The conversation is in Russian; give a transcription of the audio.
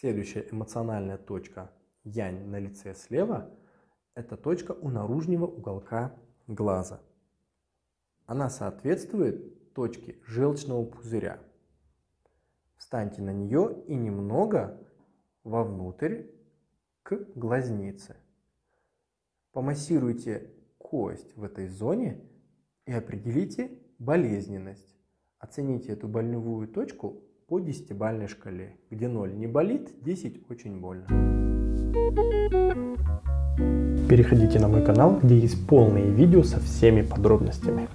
Следующая эмоциональная точка янь на лице слева – это точка у наружного уголка глаза. Она соответствует точке желчного пузыря. Встаньте на нее и немного вовнутрь к глазнице. Помассируйте кость в этой зоне и определите болезненность. Оцените эту больновую точку по десятибалльной шкале, где 0 не болит, 10 очень больно. Переходите на мой канал, где есть полные видео со всеми подробностями.